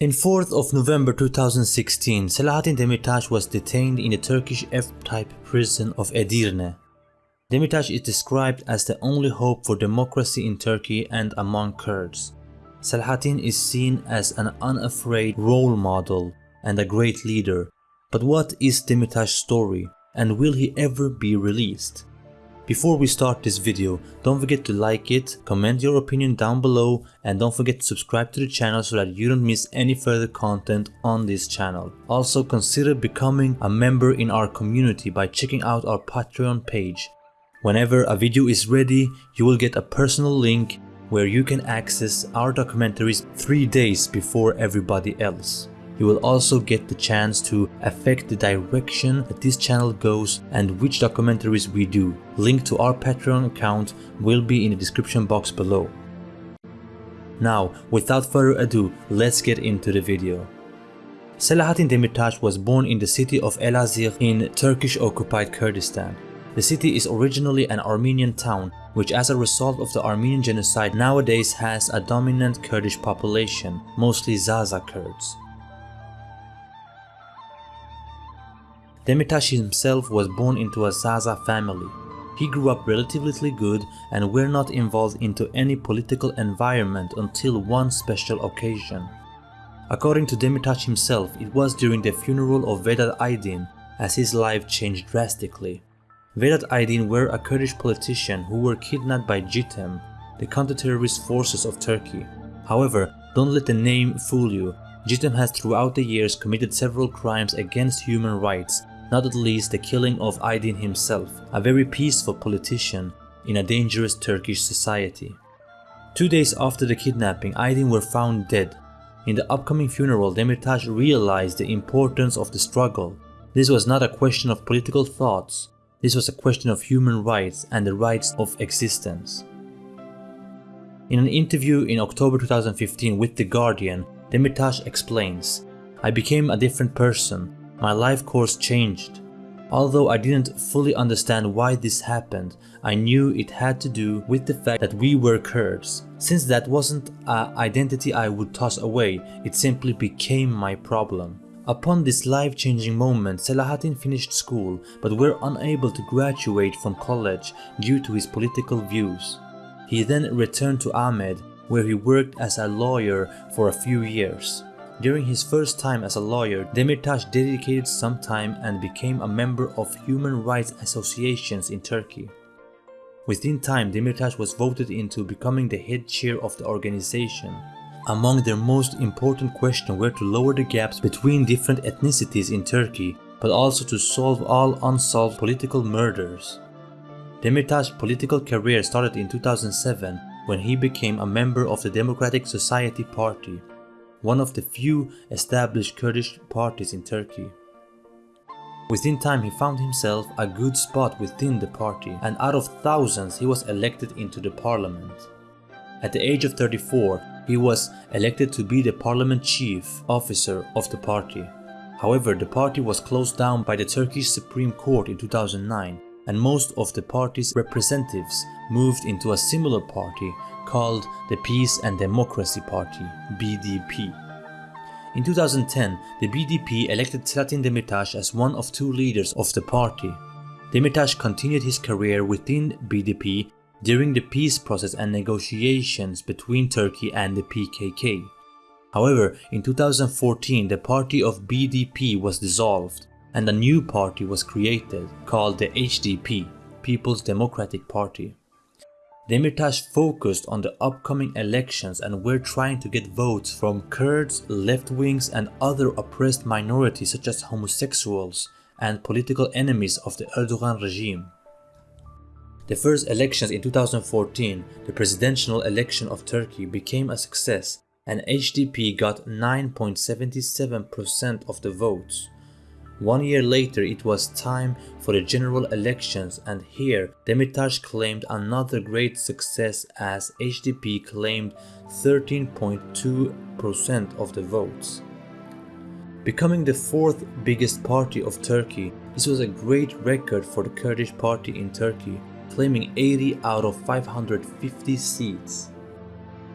In 4th of November 2016, Selahattin Demirtas was detained in the Turkish F-type prison of Edirne. Demirtas is described as the only hope for democracy in Turkey and among Kurds. Selahattin is seen as an unafraid role model and a great leader. But what is Demirtas' story and will he ever be released? Before we start this video, don't forget to like it, comment your opinion down below and don't forget to subscribe to the channel so that you don't miss any further content on this channel. Also consider becoming a member in our community by checking out our Patreon page. Whenever a video is ready, you will get a personal link where you can access our documentaries 3 days before everybody else. You will also get the chance to affect the direction that this channel goes and which documentaries we do. Link to our Patreon account will be in the description box below. Now, without further ado, let's get into the video. Selahattin Demirtas was born in the city of Elazığ in Turkish-occupied Kurdistan. The city is originally an Armenian town, which as a result of the Armenian genocide nowadays has a dominant Kurdish population, mostly Zaza Kurds. Demirtas himself was born into a Zaza family. He grew up relatively good and were not involved into any political environment until one special occasion. According to Demirtas himself, it was during the funeral of Vedat Aydin as his life changed drastically. Vedat Aydin were a Kurdish politician who were kidnapped by JITEM, the counter-terrorist forces of Turkey. However, don't let the name fool you. JITEM has throughout the years committed several crimes against human rights not at least the killing of Aydin himself, a very peaceful politician in a dangerous Turkish society. Two days after the kidnapping, Aydin were found dead. In the upcoming funeral, Demirtas realized the importance of the struggle. This was not a question of political thoughts, this was a question of human rights and the rights of existence. In an interview in October 2015 with The Guardian, Demirtas explains, I became a different person my life course changed. Although I didn't fully understand why this happened, I knew it had to do with the fact that we were Kurds. Since that wasn't an identity I would toss away, it simply became my problem. Upon this life-changing moment, Selahattin finished school but were unable to graduate from college due to his political views. He then returned to Amed where he worked as a lawyer for a few years. During his first time as a lawyer, Demirtas dedicated some time and became a member of human rights associations in Turkey. Within time, Demirtas was voted into becoming the head chair of the organization. Among their most important questions were to lower the gaps between different ethnicities in Turkey, but also to solve all unsolved political murders. Demirtas' political career started in 2007 when he became a member of the Democratic Society Party one of the few established Kurdish parties in Turkey. Within time he found himself a good spot within the party and out of thousands he was elected into the parliament. At the age of 34 he was elected to be the parliament chief officer of the party. However, the party was closed down by the Turkish Supreme Court in 2009 and most of the party's representatives moved into a similar party called the Peace and Democracy Party BDP. In 2010, the BDP elected Selahattin Demirtas as one of two leaders of the party. Demirtas continued his career within BDP during the peace process and negotiations between Turkey and the PKK. However, in 2014 the party of BDP was dissolved and a new party was created called the HDP, People's Democratic Party. Demirtas focused on the upcoming elections and were trying to get votes from Kurds, left-wings and other oppressed minorities such as homosexuals and political enemies of the Erdogan regime. The first elections in 2014, the presidential election of Turkey became a success and HDP got 9.77% of the votes. One year later it was time for the general elections and here Demirtas claimed another great success as HDP claimed 13.2% of the votes. Becoming the fourth biggest party of Turkey, this was a great record for the Kurdish party in Turkey, claiming 80 out of 550 seats.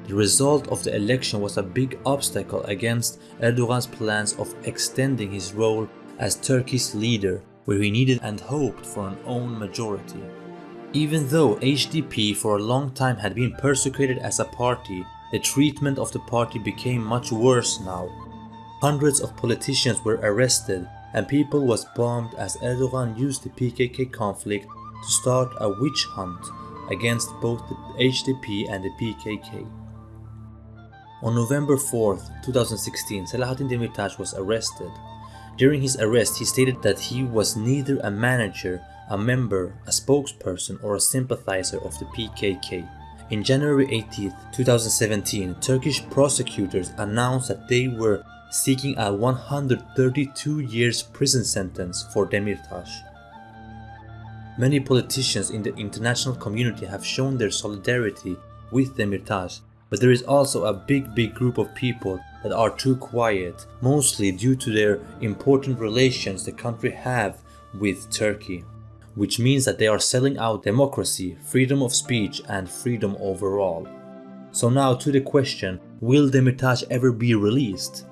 The result of the election was a big obstacle against Erdogan's plans of extending his role as Turkey's leader, where he needed and hoped for an own majority. Even though HDP for a long time had been persecuted as a party, the treatment of the party became much worse now. Hundreds of politicians were arrested and people was bombed as Erdogan used the PKK conflict to start a witch hunt against both the HDP and the PKK. On November 4, 2016, Selahattin Demirtas was arrested. During his arrest, he stated that he was neither a manager, a member, a spokesperson, or a sympathizer of the PKK. In January 18, 2017, Turkish prosecutors announced that they were seeking a 132 years prison sentence for Demirtas. Many politicians in the international community have shown their solidarity with Demirtas but there is also a big big group of people that are too quiet, mostly due to their important relations the country have with Turkey, which means that they are selling out democracy, freedom of speech and freedom overall. So now to the question, will Demirtas ever be released?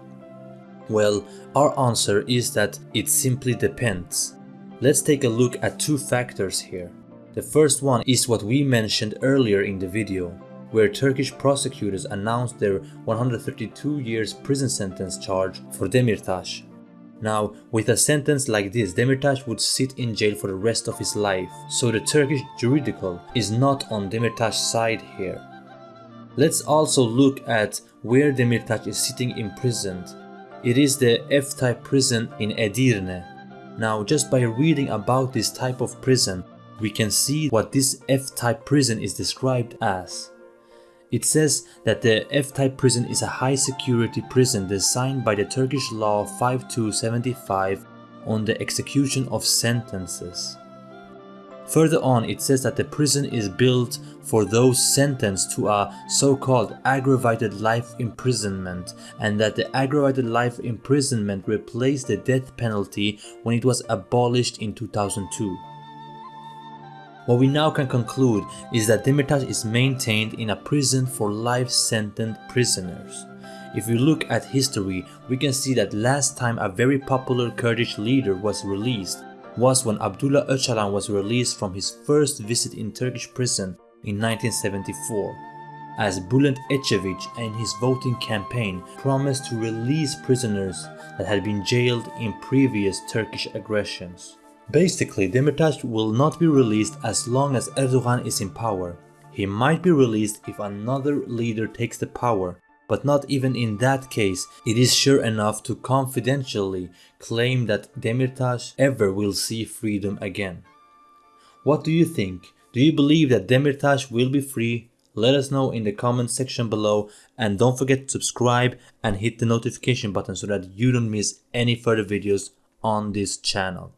Well, our answer is that it simply depends. Let's take a look at two factors here. The first one is what we mentioned earlier in the video, where Turkish prosecutors announced their 132 years prison sentence charge for Demirtas. Now, with a sentence like this, Demirtas would sit in jail for the rest of his life, so the Turkish juridical is not on Demirtas' side here. Let's also look at where Demirtas is sitting imprisoned. It is the F-type prison in Edirne. Now, just by reading about this type of prison, we can see what this F-type prison is described as. It says that the F-type prison is a high security prison designed by the Turkish law 5275 on the execution of sentences. Further on it says that the prison is built for those sentenced to a so-called aggravated life imprisonment and that the aggravated life imprisonment replaced the death penalty when it was abolished in 2002. What we now can conclude is that Demirtas is maintained in a prison for life sentenced prisoners. If we look at history, we can see that last time a very popular Kurdish leader was released was when Abdullah Öcalan was released from his first visit in Turkish prison in 1974 as Bülent Ecevit and his voting campaign promised to release prisoners that had been jailed in previous Turkish aggressions. Basically, Demirtas will not be released as long as Erdogan is in power. He might be released if another leader takes the power, but not even in that case it is sure enough to confidentially claim that Demirtas ever will see freedom again. What do you think? Do you believe that Demirtas will be free? Let us know in the comment section below and don't forget to subscribe and hit the notification button so that you don't miss any further videos on this channel.